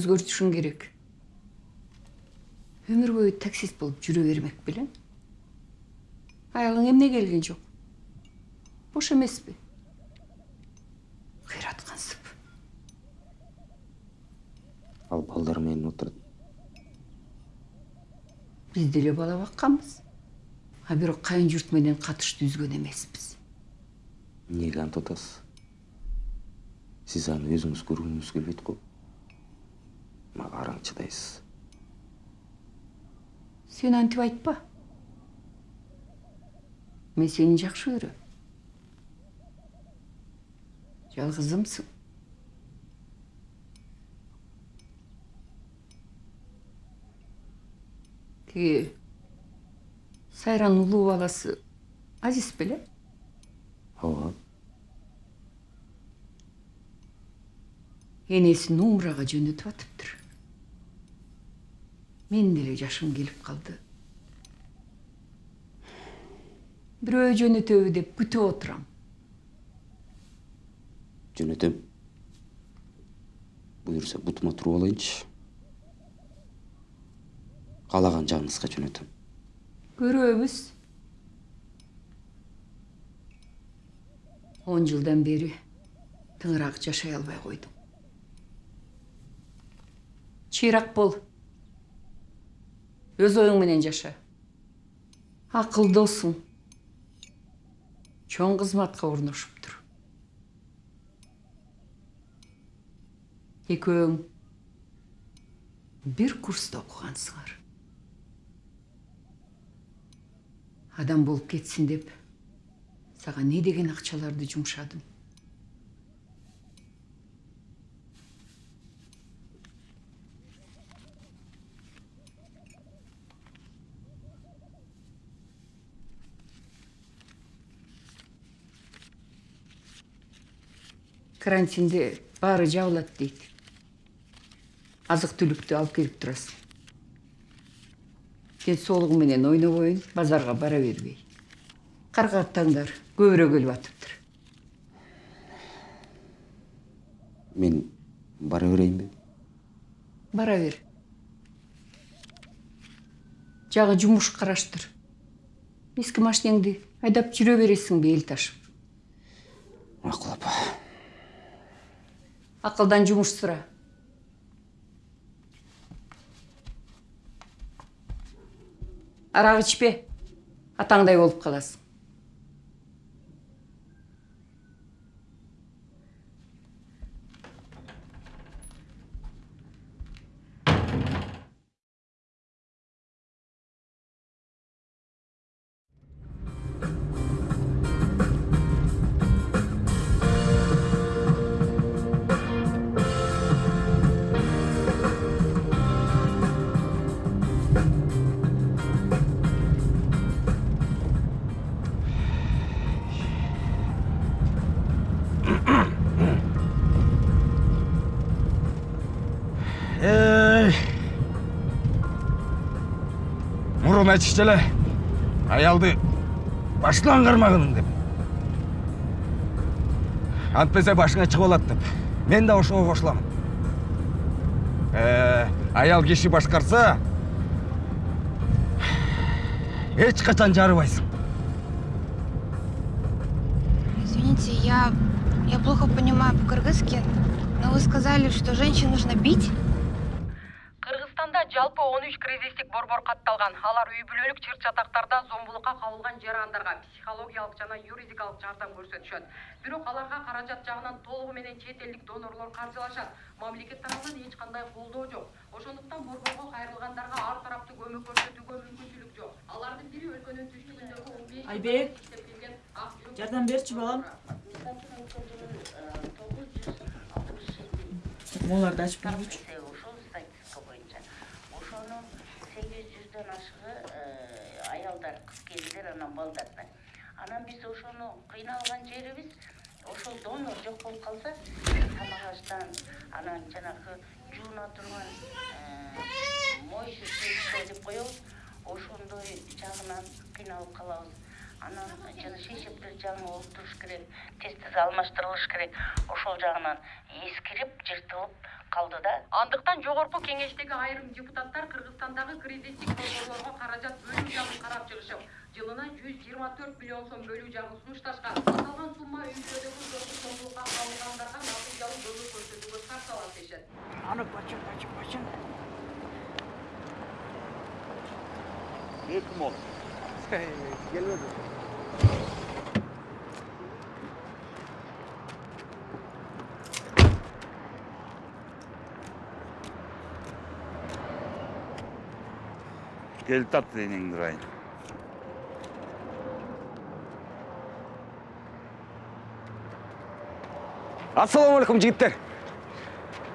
жашооңду өзгөртүшүң керек. Өмүр бою таксист болуп жүрө бермек белең аялың эмне келген жок? Бош эмеспи? Кыйраткансып ал балдар менен отурат. Биз деле бала бакканбыз. А бирок кайын журт менен катышты үзгөн эмеспиз. Эмнеге антип атасыз сиз аны өзүңүз көргүңүз келбейт го мага араң чыдайсыз сен антип айтпа мен сени жакшы көрөм жалгызымсың тиги сайранын улуу баласы азиз беле ооба энесин умрага жөнөтүп атыптыр менин деле жашым келип калды бирөө жөнөтөбү деп күтүп отурам жөнөтөм буюрса бутума туруп алайынчы каалаган жагыңызга жөнөтөм көрөбүз он жылдан бери тыңыраак жашай албай койдуң чыйрак бол өз оюң менен жаша акылдуусуң чоң кызматка орношуптур экөөң бир курста окугансыңар адам болуп кетсин деп сага не деген акчаларды жумшадым карантинде баары жабылат дейт. Азык түлүктү алып келип турасың. Ден соолугуң менен ойнобойын базарга бара бербей. Каргаттаңдар көбүрөөк өлүп атыптыр. Мен бара берейинби бара бер. Жагы жумуш караштыр. Эски машинеңди айдап жүрө бересиңби эл ташып макул апа. Акылдан жумуш сура арак ичпе атаңдай болуп каласың мурун айтышчу эле аялды башынан кармагын деп антпесе башыңа чыгып алат деп мен да ошого кошулам Э, аял киши башкарса эч качан жарыбайсың Извините, я, я плохо понимаю по-кыргызски, но вы сказали, что женщин нужно бить? Жалпы он үч кризистик борбор катталган алар үй бүлөлүк чыр чатактарда зомбулукка кабылган жарандарга психологиялык жана юридикалык жардам көрсөтүшөт бирок аларга каражат жагынан толугу менен чет элдик донорлор каржылашат. Мамлекет тарабынан эч кандай колдоо жок. Ошондуктан борборго кайрылгандарга ар тараптуу көмөк көрсөтүүгө мүмкүнчүлүк жок. Алардын бири өлкөнүн түштүгүндөгү он беш Айбек, жардам берчи балам. Моларды ачып бергүчү анан балдардан анан биз ошону кыйналган жерибиз ошол донор жок болуп калса тамак аштан анан жанагы жууна турган моющий средство деп коебуз ошондой жагынан кыйналып калабыз. Анан жана шейшептер жаңы олуптуруш керек тез тез алмаштырылыш керек. Ошол жагынан эскирип жыртылып калды да. Андыктан жогорку кеңештеги айрым депутаттар кыргызстандагы кризистик борборлорго каражат бөлүү жагын карап чыгышып жылына жүз жыйырма төрт миллион сом бөлүү жагын сунушташкан аталган сумма үй бүлөдөгү жоксуз зомбулукка кабылгандарга натыйжалуу көмөк көрсөтүүгө шарт алат дешет аны бачын бачын бачын Келіп тапты денеңді ұрайын. Ассалаумағалейкум жігіттер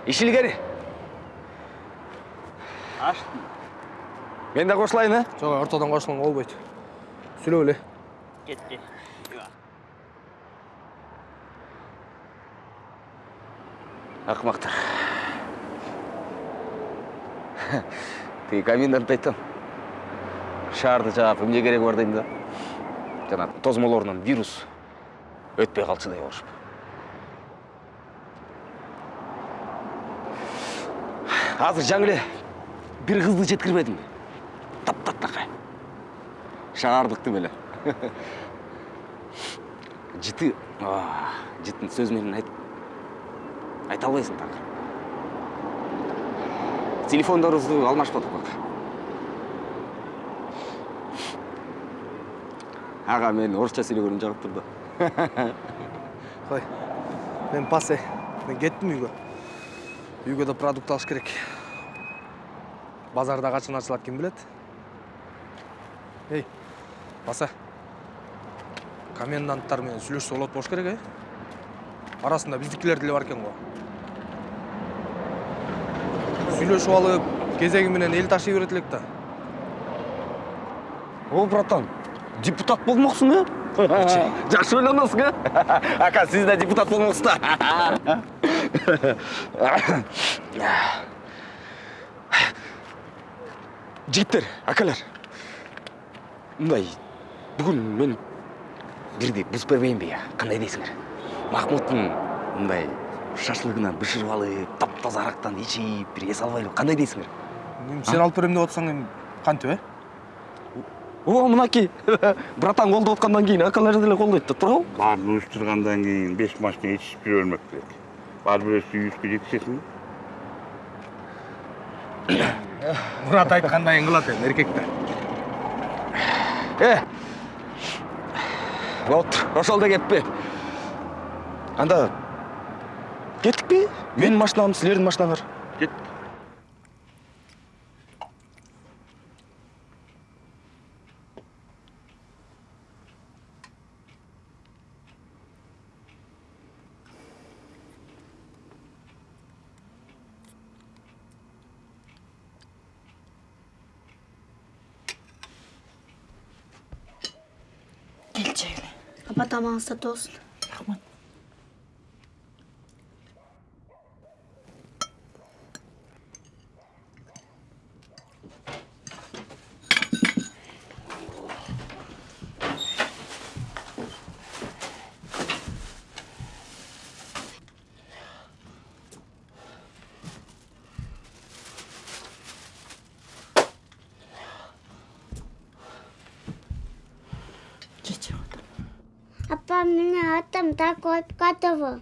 ишілгер Аштым. мен де қосылайын а Жоқ, ортадан қосылуға болбойт. Сүйлөп эле. кетти ақымақтар тиги комендант айтам шаарды жаап эмне кереги бар дейм да жана тозмолорунан вирус өтпөй калчу дей болушуп азыр жаңы эле жеткирбедим таптактакай шаардыктым эле жытын сөз менен айт айта албайсың так телефондорубузду алмашпадык бак ага мен орусча сүйлөгөнүм жагып тур да Қой. Мен пасе. Мен кеттім үйгө. Үйгө да продукт алыш керек. Базарда качан ачылат ким билет? Эй, пасе. Коменданттар менен сүйлөшсө болот болуш керек, э? Арасында биздикилер деле бар экен го. Сүйлөшүп алып, кезеги менен эл ташый берет элек да. о братан депутат болмоксуң э жакшы ойлоносуң э ака сиз да депутат болмоксуз да жигиттер акалар мындай бүгүн мен бирди бузуп бербейинби я кандай дейсиңер махмуттун мындай шашлыгынан бышырып алып таптаза арактан ичип бир эс албайлы кандай дейсиңер Эми Сен алып берем деп атсаң эми кантип, э? о мынакей братан колдоп аткандан кийин акалар деле колдойт да туурабы Барын уюштургандан кийин беш машина ичишип жүрө бермек керек. Бар бирөөсү үйүшкө жетишесиң. Мурат айткандайын кылат эми эркектер. Э. Вот, ошол да. Анда кеттикпи? Менин машинам, силердин машинаңар. Кет. Апа тамағыңыз тәтті болсын. там так обкатывал.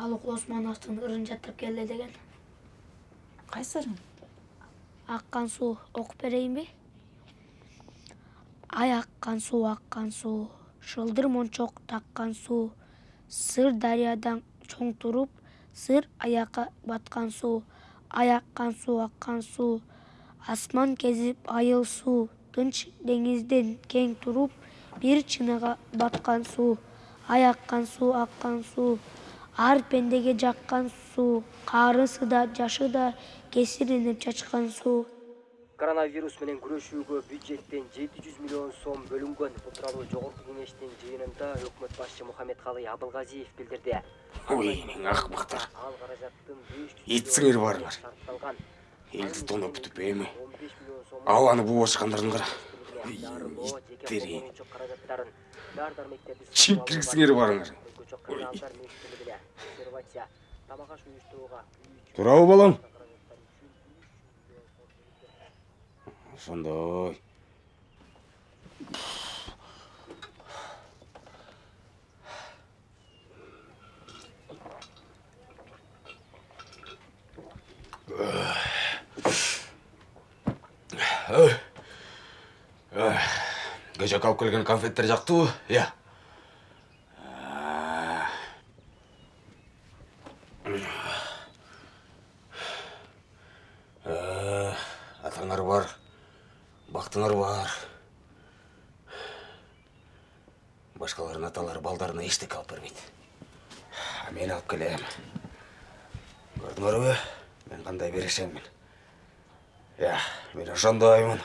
Алык Османовтың ырын жаттап келді деген. кайсырың Аққан су оқып берейін бе? Ай аққан су, аққан су, шылдыр мончок таққан су, сыр дариядан чоң тұрып, сыр аякка баткан суу аяккан суу аккан суу асман кезип айыл суу тынч деңизден кең туруп бир чынага баткан суу аяккан суу аккан суу ар пендеге жаккан суу каарысы да жашы да кесиринип чачкан суу. Коронавирус менен күрөшүүгө бюджеттен жети жүз миллион сом бөлүнгөн. Бул тууралуу жогорку кеңештин жыйынында өкмөт башчы мухаммедкалый абылгазиев билдирди. Ой эң акмактар ал каражаттын беш жүз итсиңер барыңар шартталган элди тоноп бүтүп эми. Абаны буубашкандарын кара чип киргизиңер барыңар туурабы балам. Ошондой кечээки алып келген конфеттер жактыбы Э, атаңар бар бактыңар бар башкалардын аталары балдарына эчтеке алып бербейт А мен алып келем көрдүңөрбү мен кандай берешеңмин ыя мен ошондоймун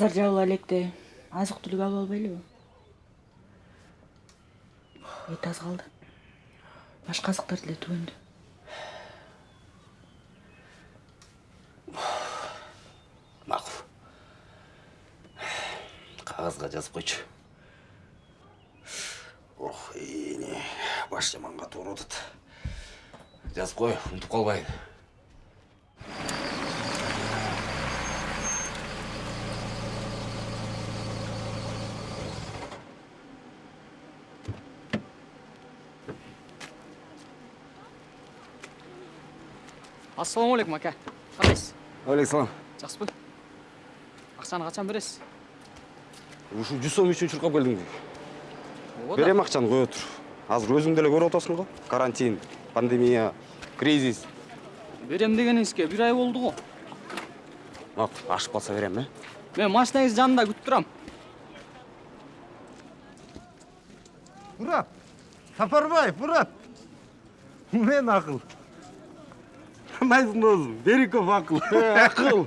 базар жабыла электе азык түлүк алып албайлыбы? Эт аз калды. Башка азыктар деле түгөндү. Макул. Кагазга жазып койчу. Ох эне баш жаманга туура атат жазып кой унутуп калбайын ассалауму алейкум ака. Кандайсыз? Алейкум жакшысызбы акчаны качан бересиз ушу жүз сом үчүн чуркап келдиң ооба да. берем акчаны кое тур азыр өзүң деле көрүп атасың го. Карантин пандемия кризис. Берем дегениңизге бир ай болду го. Макул ашып калса берем э? Мен машинаңыздын жанында күтүп турам. Мурат сапарбаев мурат. Мен акыл кандайсың досум бериков акыл акыл.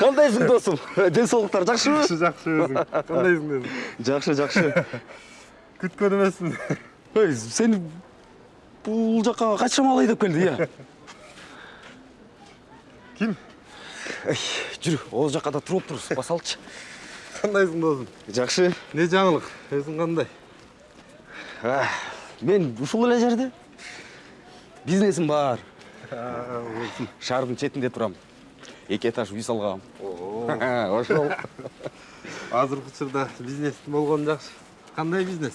Кандайсың досум ден соолуктар жакшыбы жакшы жакшы өзүң кандайсың дедим жакшы жакшы күткөн эмесмин ой сени бул жака качан алай деп келди ыя ким жүрү ол жакка да туруп турбуз басалычы кандайсың досум жакшы эмне жаңылык өзүң кандай А, мен ушул эле жерде. Бизнесим бар. Шаардын четинде турам эки этаж үй салгам ошол. Азыркы учурда бизнестин болгону жакшы. Кандай бизнес?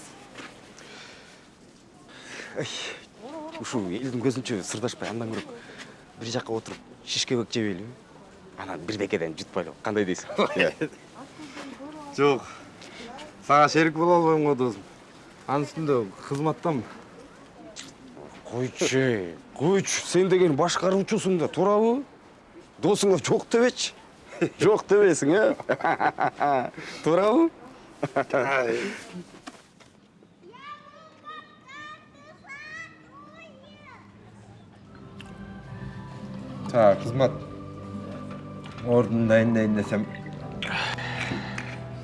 Ушул элдин көзүнчө сырдашпай андан көрө бир жакка отуруп шишкебек жебейлиби анан бирдекеден жутпайлы. Кандай дейсиң? Жок. Сага шерик боло албайм го досум. Анын үстүндө кызматтамын. Койчу койчу сен деген башкаруучусуң да туурабы досуңа жок дебечи? Жок дебесиң э? Туурабы сага кызмат ордун дайындайын десем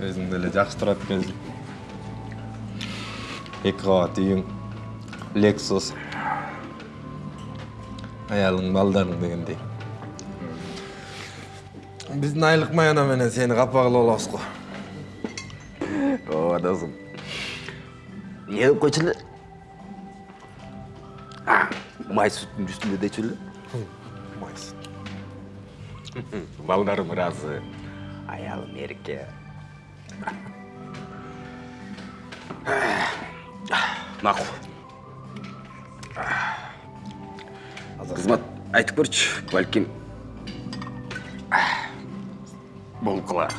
өзүң деле жакшы турат экенсиң эки кабат үйүң лексус аялың балдарың дегендей биздин айлык маяна менен сени капа кылып алабыз го ооба досум эмне деп койчу эле май сүттүн үстүндө дечү эле май сүт балдарым ыраазы аялым эрке макул кызмат айтып көрчү балким болуп калар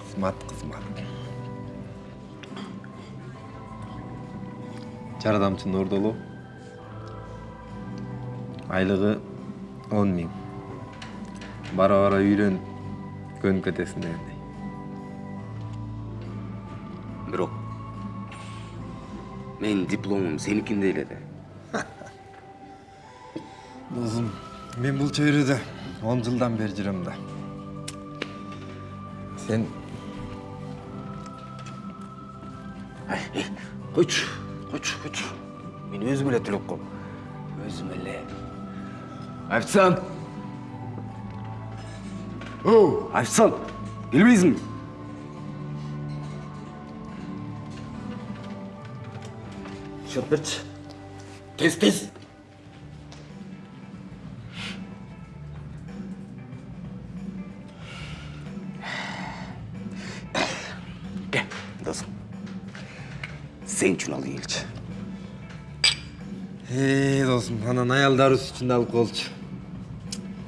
кызмат кызмат жардамчы нурдолу айлыгы он миң бара бара үйрөнүп көнүп кетесиң дегендей бирок менин дипломум сеникиндей эле да досум мен бул чөйрөдө он жылдан бери жүрөм да сен койчу койчу койчу мен өзүм эле төлөп коем өзүм эле официант оу официант келбейсиңби счет берчи тез тез анан аялдарыбыз үчүн да алып коелучу.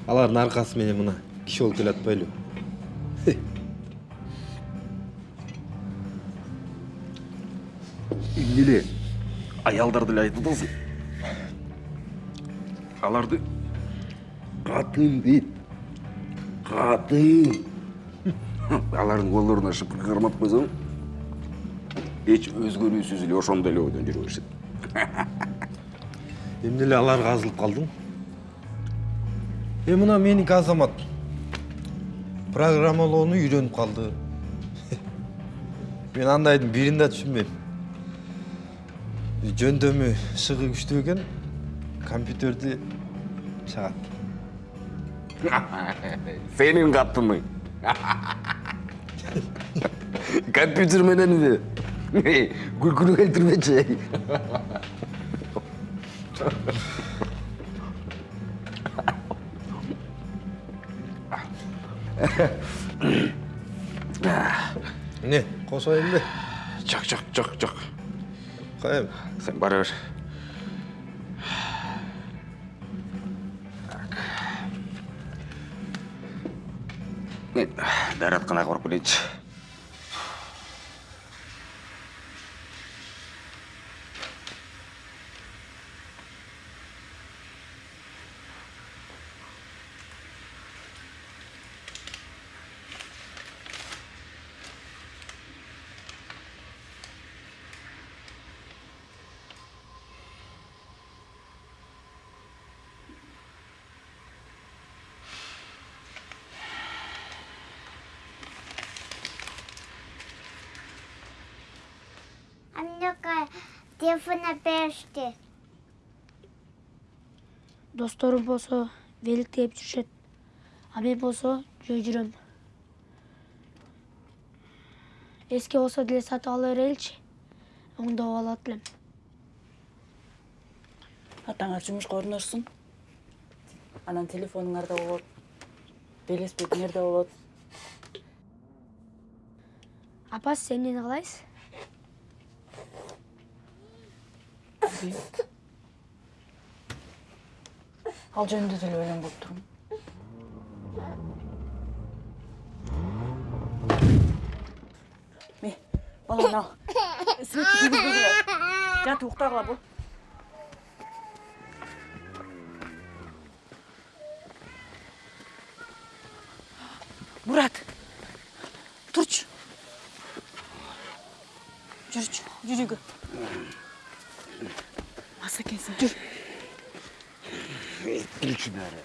Алардын аркасы менен мына киши болуп келе атпайлыбы? эмне эле аялдарды эле айтып атасың аларды катын дейт катын алардын колдоруна шыпыркы карматып койсоң эч өзгөрүүсүз эле ошондой эле ойдон жүрө беришет Эмне эле аларга азылып калдың? Э, мына меники Азамат. Программалоону үйрөнүп калды. Мен андайдын бирин да түшүнбөйм. Жөндөмү шыгы күчтүү экен, компьютерди чагат. сенин катының компьютер менен эле күлкүнү келтирмечи эмне кошоюнбу жок жок жок жок коем сен бара бер мен дааратканага барып келейинчи Аннука телефона беришти. досторум болсо великтеп жүрүшөт а мен болсо жөө жүрөм. Эски болсо деле сатып ала береличи оңдоп алат элем атаңар жумушка орношсун анан телефонуңарда болот. Велосипедиңерде болот. Апа сен эмнени каалайсың ал жөнүндө деле ойлонбоп турмун ме балам ал светти күйгүзбөгүлө жатып уктагыла бол мурат турчу жүрчү жүр үйгө мас экенсиң жүр келчи бери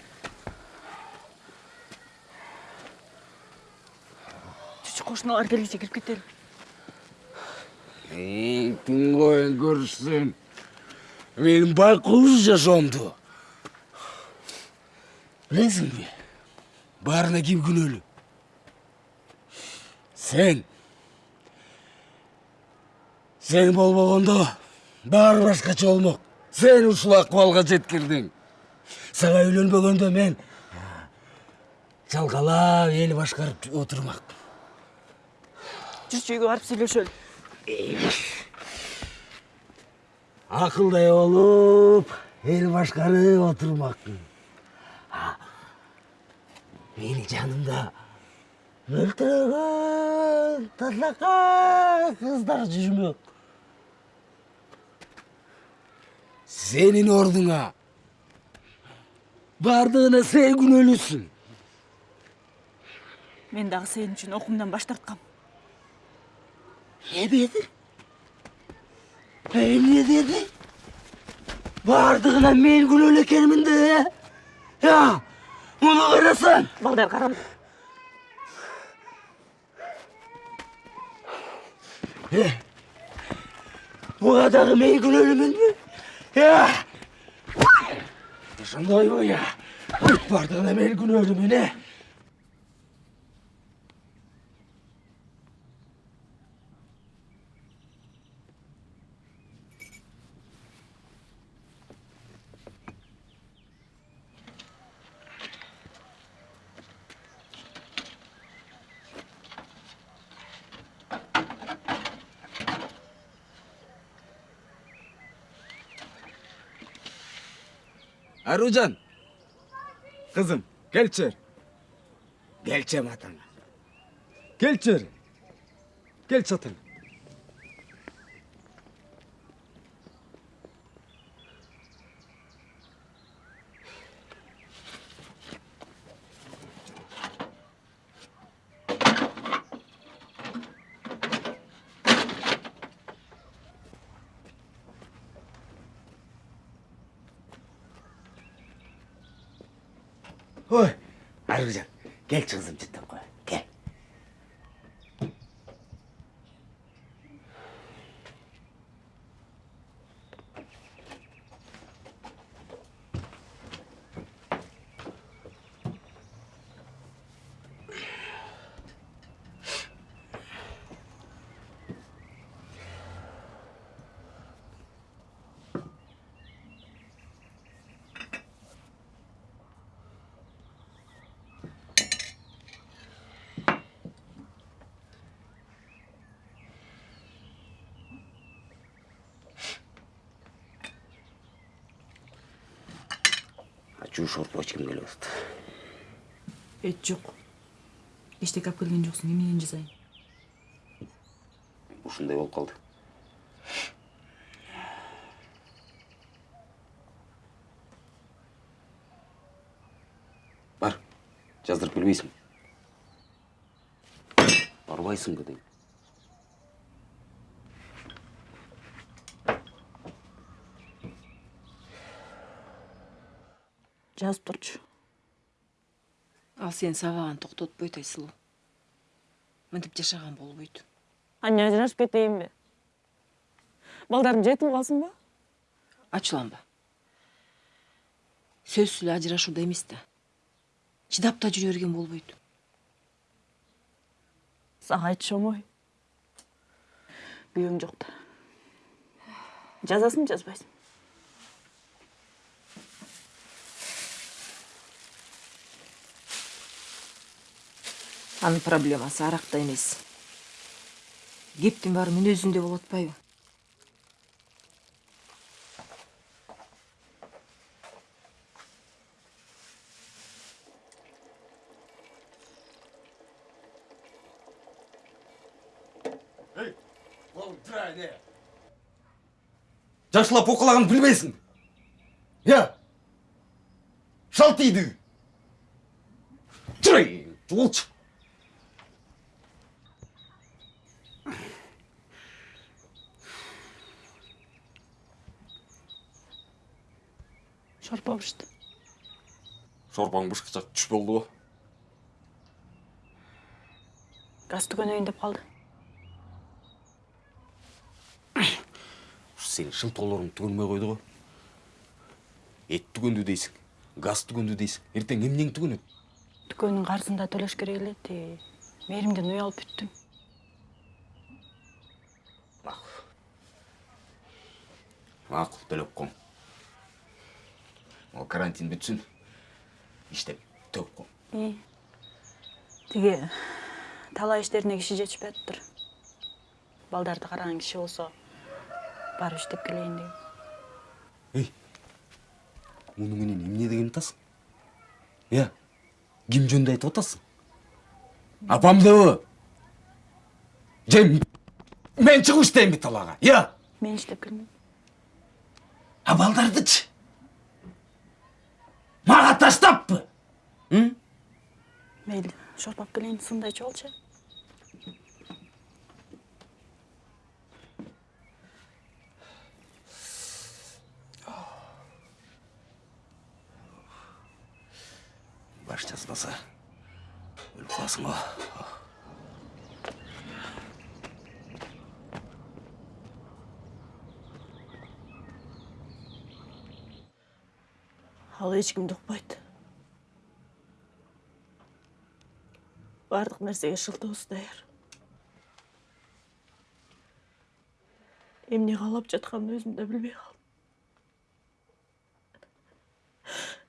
жүрчү кошуналар келгиче кирип кетели тың коюн көрүшсүн менин байкуш жашоомду билесиңби баарына ким күнөөлүү сен. Сен болбогондо баары башкача болмок сен ушул акыбалга жеткирдиң. Сага үйлөнбөгөндө мен чалкалап эл башкарып отурмак жүрчү үйгө барып сүйлөшөлү акылдай болуп эл башкарып отурмакмын мени жанымда мөлтүрөгөн татлакай кыздар жүрмөк сенин ордуңа бардыгына сен күнөөлүүсүң мен дагы сен үчүн окуумдан баш тарткам не деди эмне деди бардыгына мен күнөөлүү экенмин да я муну карасаң балдар кара Э, буга дагы мен күнөөлүүмүнбү я ошондойбу я бардыгына мен күнөөлүүмүн э Karucan. Kızım gel içeri. Gel çem atana. Gel içeri. Gel çatına. Get жууш ооруп эч ким келип атат эч жок эчтеке алып келген жоксуң эмнени жасайын ушундай болуп калды бар жаздырып келбейсиң барбайсыңбы дейм жазып турчу ал сени сабаган токтотпойт айсылуу мынтип жашаган болбойт аны ажырашып кетейинби балдарым жетим калсынбы ачууланба сөзсүз эле ажырашууда эмес да чыдап да жүрө берген болбойт сага айтышомой күйөөң жок да жазасыңбы жазбайсыңбы анын проблемасы аракта эмес кептин баары мүнөзүндө болуп атпайбы жакшылап окулаганды билбейсиң я! Шалтиды жүрөй болчу шорпо бышты шорпоң бышкыча түш болдубу газ түгөнөйүн деп калды ушу сенин шымтоолоруң түгөнбөй койду го эт түгөндү дейсиң газ түгөндү дейсиң эртең эмнең түгөнөт дүкөнүн карызын да төлөш керек эле ти мээримден уялып бүттүм макул төлөп коң могу карантин бүтсүн иштеп төгүп коң и тиги талаа иштерине киши жетишпей атыптыр балдарды караган киши болсо. Барып иштеп келейин деген ей муну менен эмне деген атасың иә ким жөнүндө айтып атасың? Апамдыбы же мен чыгып иштейинби талаага иә мен иштеп келмейм. А балдардычы таштаппы мейли шорпап келейин сындай ичип алчы баш жазбаса өлүп каласың го ал эчкимди укпайт баардык нерсеге шылтоосу даяр эмне каалап жатканын өзүм да билбей калдым.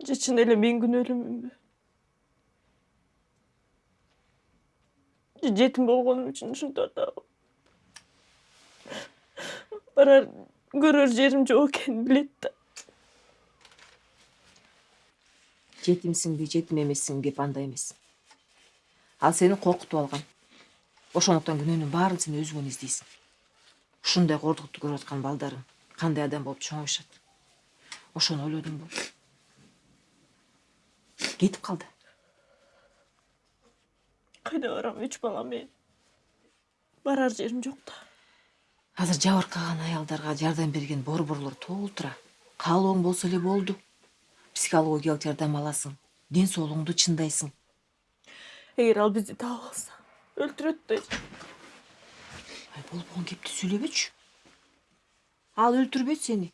Же чын эле мен күнөөлүүмүнбү же жетим болгонум үчүн ушинтип атабы барар көрөр жерим жок экенин билет жетимсиңби жетим эмессиңби кеп андай эмес ал сени коркутуп алган ошондуктан күнөөнүн баарын сен өзүңөн издейсиң. Ушундай кордукту көрүп аткан балдарың кандай адам болуп чоңоюшат ошону ойлодуңбу кетип калды. Кайда барам? Үч бала менен. Барар жерим жок да. Азыр жабыркаган аялдарга жардам берген борборлор толтура каалооң болсо эле болду. Психологиялык жардам аласың. Ден соолугуңду чындайсың. Эгер ал бизди таап алса өлтүрөт да ай болбогон кепти сүйлөбөчү ал өлтүрбөйт сени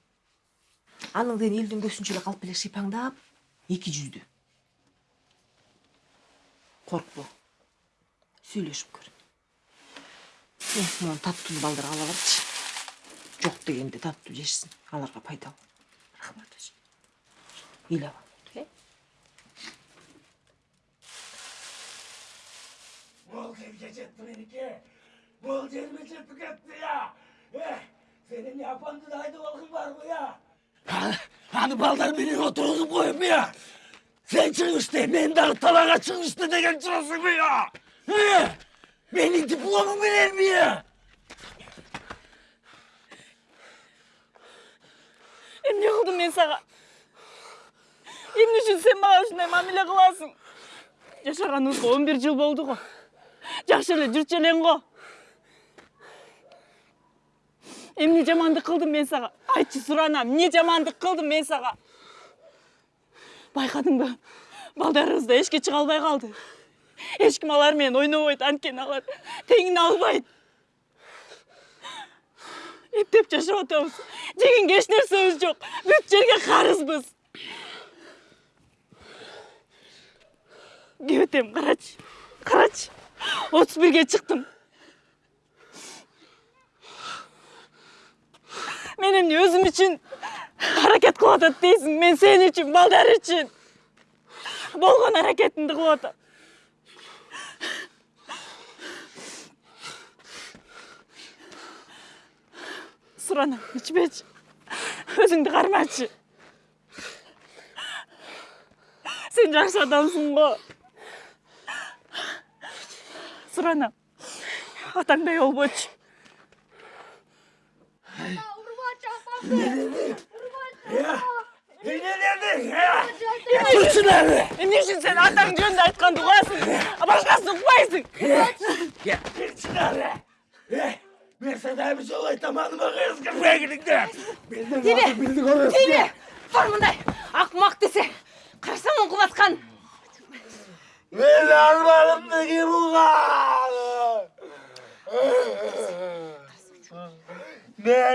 аның ден элдин көзүнчө эле калп эле шыйпаңдап эки жүздүү коркпо сүйлөшүп көр. Мен могу таттууну балдарга ала барчы жок дегенде таттуу жешсин аларга пайдалуу рахмат 밀어볼게. Bolca yiyecektin enike. Bolca yiyecektin etti ya. Eh, senin yapan dudayda olgun var mı ya? Hani, hani baldar beni oturup koyup ya? Sen çıkmıştı, ben de talağa çıkmıştı de gel çıkasın mı ya? Eh, ne? Benim diplomum bilir mi ya? Emne kıldım ben sana? Эмне үчүн сен мага ушундай мамиле кыласың жашаганыбызга он бир жыл болду го жакшы эле жүрчү элең го эмне жамандык кылдым мен сага айтчы суранам эмне жамандык кылдым мен сага байкадыңбы балдарыбыз да эшикке чыга албай калды эч ким алар менен ойнобойт анткени алар. Теңине албайт эптеп жашап атабыз жегенге эч нерсебиз жок бүт жерге карызбыз кебетем карачы карачы отуз бирге чыктым. Мен эмне өзүм үчүн аракет кылып атат дейсиң мен сен үчүн балдар үчүн. Болгон аракетимди кылып атам. Суранам ичпечи өзүңдү кармачы. Сен жакшы адамсың го. Суранам атаңдай Ne dedin ya? эмне үчүн сен атаң укпайсың Geçin ara. Eh, ben sana bir şey olayım hanıma kız kırmaya gidin тиме тиме бар мындай акмак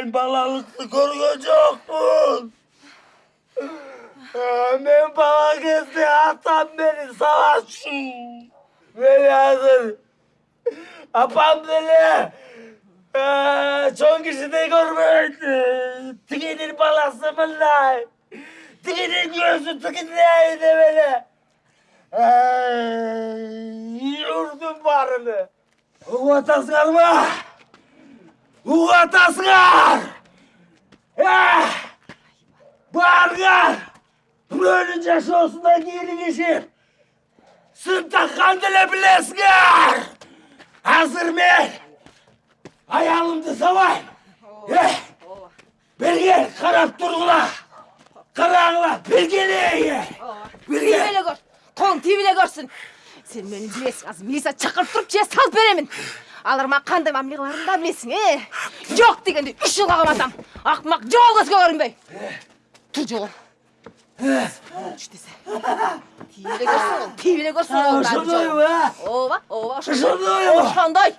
Ben balalıklı görgü yokmun. Ben bala kesti atam beni savaşçı. Beni hazır. Apam beni. Ee, Çok kişi de görmedi. Tıkinin balası bunlar. Tıkinin gözü tıkınlaydı beni. Yurdum varını. Uvatasıgar mı? Uvatasıgar! Bargar! Birovning jasosidan kiyinishib, sim taqqanni bilesizlar! Hozir men ayolimni savayn. Eh, Birga qarab turinglar. Qaranglar, birga Тиіп эле көр. Колуң тиіп эле көрсүн. Сен мени билесиң, азыр милиция чакырып туруп же салып беремин. Алар мага кандай мамиле кыларын да билесиң, э? Жок дегенде үч жылга каматам. Акмак жол көзгө көрүнбөй. Тур жолу. Түш десе. Көрсүн, ол, тиіп эле көрсүн. баары Ошондойбу, э? Ооба, ооба, Ошондойбу? Ошондой.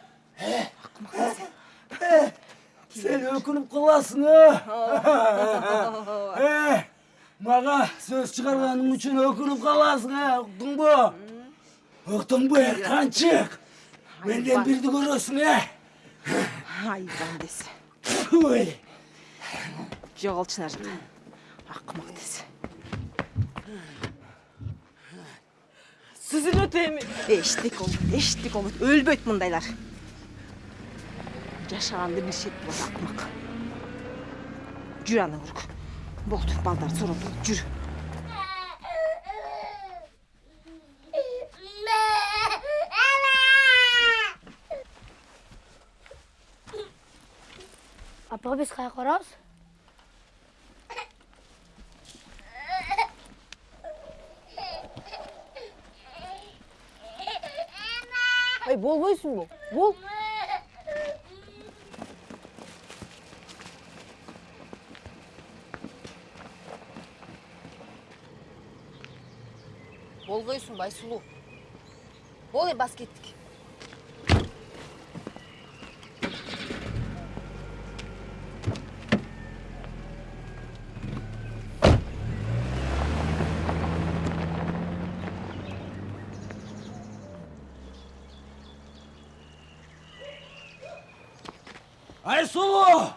Sen ökünüp kılasın ha. Eh, Maga söz çıkarganın için ökünüp kalasın ha. Uktun bu. Uktun bu Benden bir duvar olsun he. Hayvan desin. Oy. Yol Çınar'ım. Akmak desin. Sizin öteyim. Eşitlik komut, eşitlik komut. Ölböt bundaylar. Yaşağında bir şey bu akmak. Cüranı vuruk. Boldu, baldar sorumlu. Cürü. Апа биз каяка барабыз? Ай болбойсуңбу? Бол. Болгойсуң Байсулуу. Бол эми 아이 수호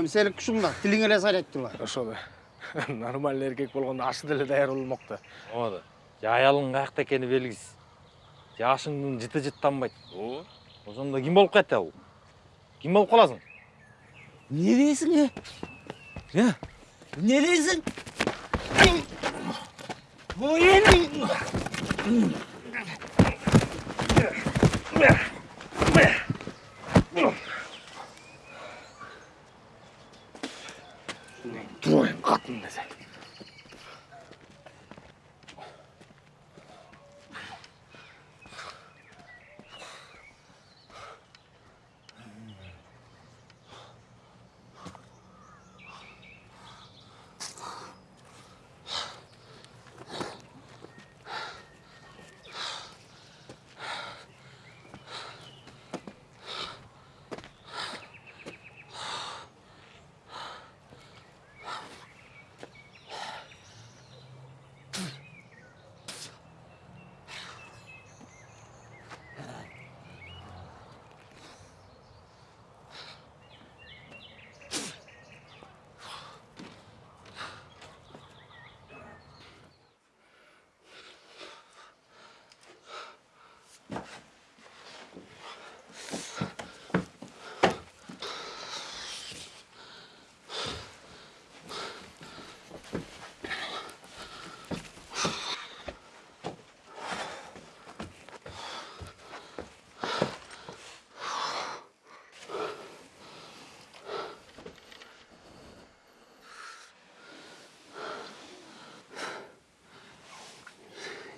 өмселік күшің бар тілің эле сайрайттыла ошол нормальный эркек болгондо ашы деле даяр болмокто ооба же аялың каякта экени белгисиз же ашыңдын жыты жыттанбайт ооба ошондо ким болуп калат бул ким болуп каласың? Ne diyorsun ya? Ya? Ne diyorsun?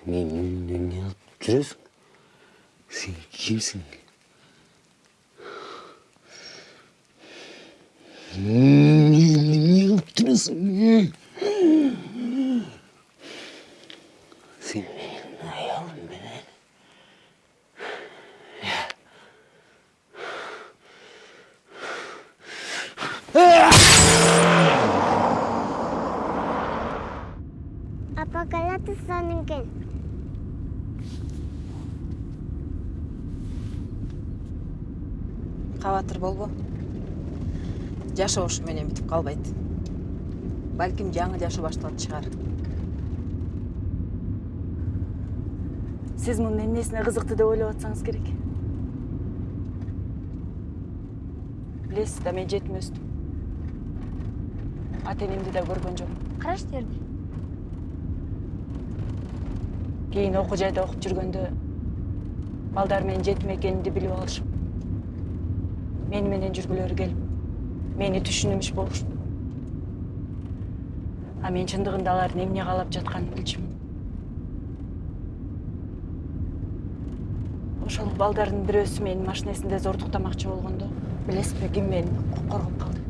Ne, ne, ne yapıp duruyorsun? Sen kimsin? Ne, ne, ne yapıp duruyorsun? Ne? Sen ne yavrum beni? Apa kalau кабатыр болбо. Жашоо ушу менен бүтүп калбайт. Балким жаңы жашоо башталат чыгар. Сиз мунун эмнесине кызыкты деп ойлоп атсаңыз керек? Билесиз да мен жетим өстүм ата энемди да көргөн жокмун караш жерде кийин окуу жайда окуп жүргөндө балдар менин жетим экенимди билип алышып мени менен жүргүлөрү келип мени түшүнүмүш болушпу а мен чындыгында алардын эмне каалап жатканын билчүмүн. Ошол балдардын бирөөсү мени машинесинде зордуктамакчы болгондо билесизби ким мени коргоп калды?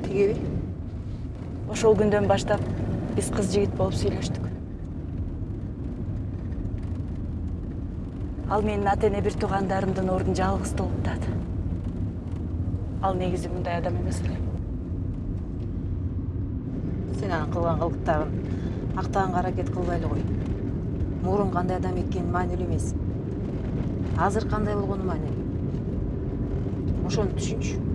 Тигиби ошол күндөн баштап биз кыз жигит болуп сүйлөштүк ал менин ата эне бир туугандарымдын ордун жалгыз толуктады ал негизи мындай адам эмес эле. Сен анын кылган кылыктарын актаганга аракет кылбай эле кой мурун кандай адам экени маанилүү эмес. Азыр кандай болгону маанилүү. Ошону түшүнчү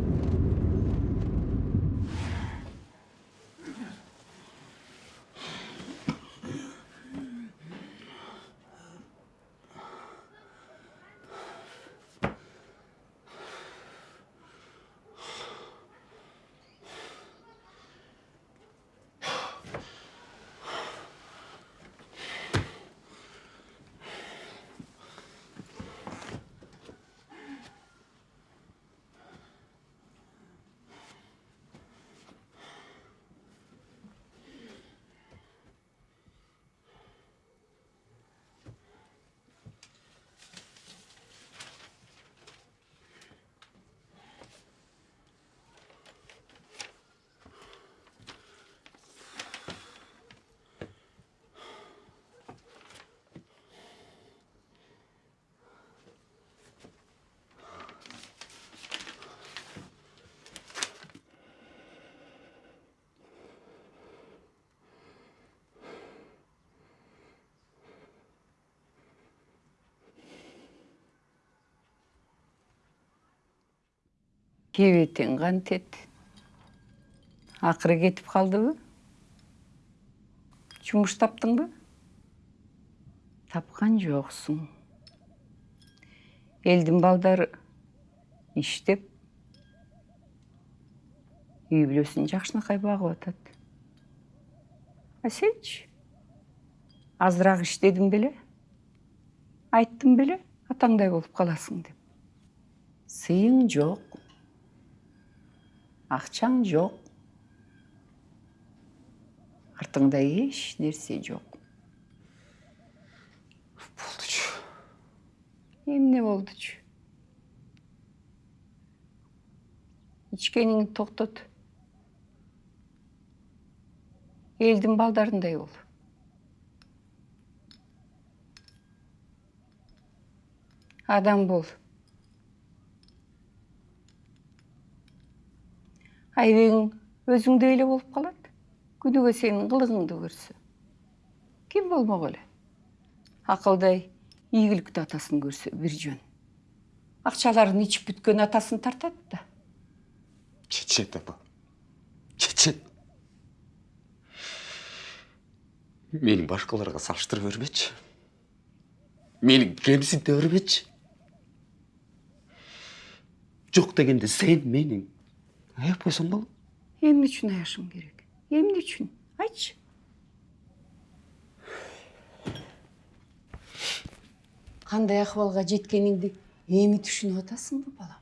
кебетиң кантет акыры кетип калдыбы жумуш таптыңбы тапкан жоксуң элдин балдары иштеп үй бүлөсүн жакшынакай багып атат а сенчи азыраак иштедиң беле айттым беле атаңдай болуп каласың деп. Сыйың жок акчаң жок артыңда эч нерсе жок болдучу эмне болдучу ичкениңди токтот элдин балдарындай бол. Адам бол. Айбегиң өзүңдөй эле болуп калат күнүгө сенин кылыгыңды көрсө ким болмок эле акылдай ийгиликтүү атасын көрсө бир жөн. Акчаларын ичип бүткөн атасын тартат да. Чечет апа. Чечет мени башкаларга салыштыра бербечи мени кемсинте бербечи жок дегенде сен мени аяп койсоң болот эмне үчүн аяшым керек эмне үчүн айтчы кандай акыбалга жеткениңди эми түшүнүп атасыңбы балам?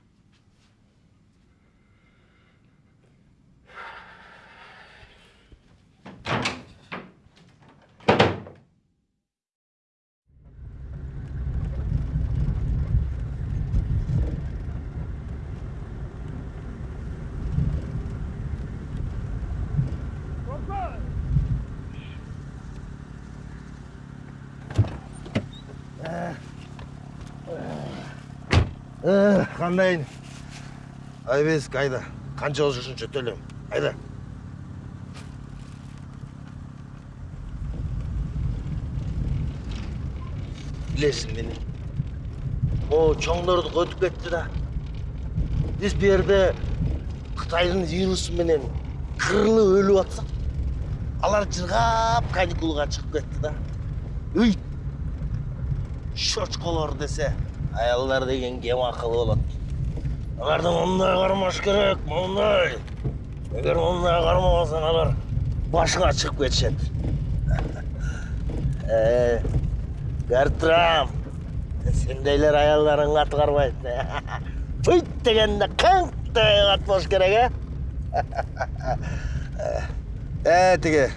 Кандайын айбесик айда болуш ушунча төлөйм айда Білесің мені. О, чоңдордук өтүп кетти да. Биз бу жерде Кытайдын вирусы менен кырылып өлүп атсак, алар жыргап каникулга чыгып кетти да. Уй! Шочколор десе, аялдар деген кем акылы болот. Аларды мындай кармаш керек, мындай. Эгер мындай кармабасаң алар башыңа чыгып кетишет. Э, Гартрам, сендейлер аялдарың ат карбайт. Пыйт дегенде ат болуш керек, э? Э, тиги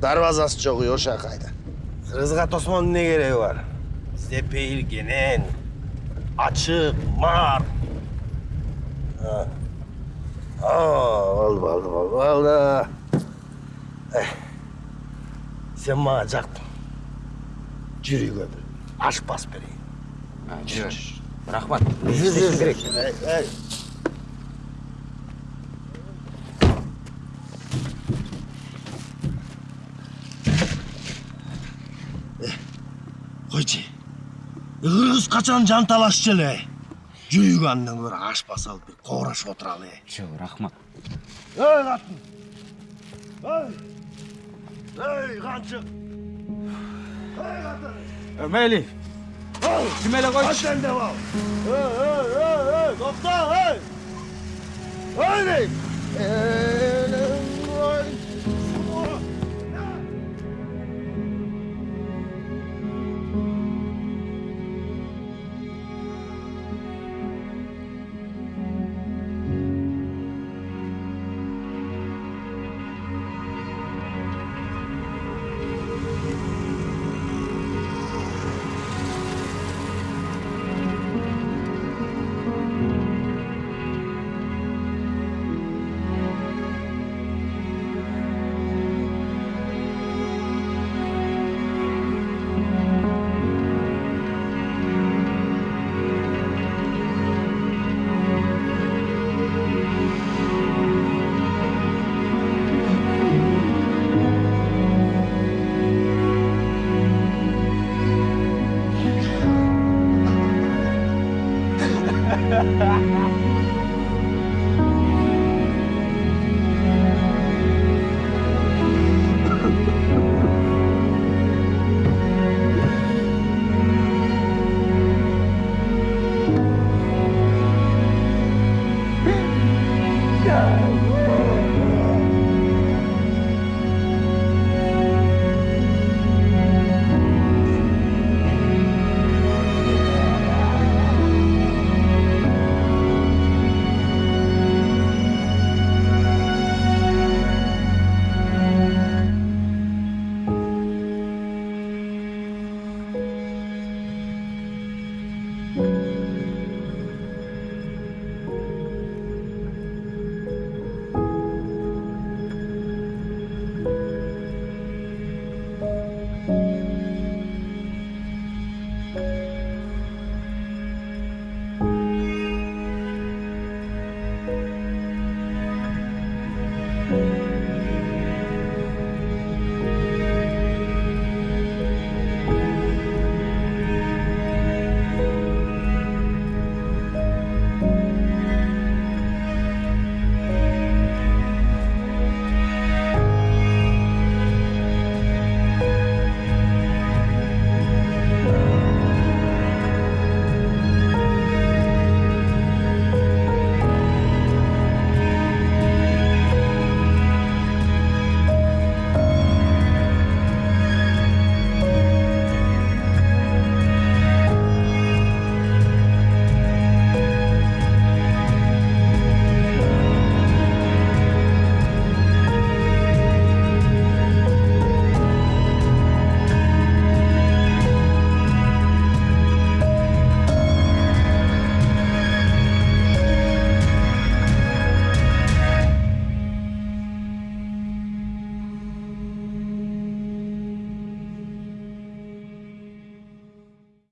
дарбазасы жок Йоша кайда. Кыргызга тосмонун эмне кереги бар? Бизде пейил ачык, мар. А, болду, болду, болду, болду. Э, Сен мага жактың. Жүрүүгө бир ашпас берейин. Жүр. Рахмат. Жүр, жүр, керек. Эй, эй. Койчу. Кыргыз качан жан талашчу эле. Жүрүүгө андан көрө ашпас алып бир коорашып отуралы. Жок, рахмат. Эй, катын. Эй. Эй, канчык. Эй, катын. мейли Эй, Ким эле койчу? Ат деп ал. Эй, эй, эй, эй, токто, эй. Эй, дейм. Эй,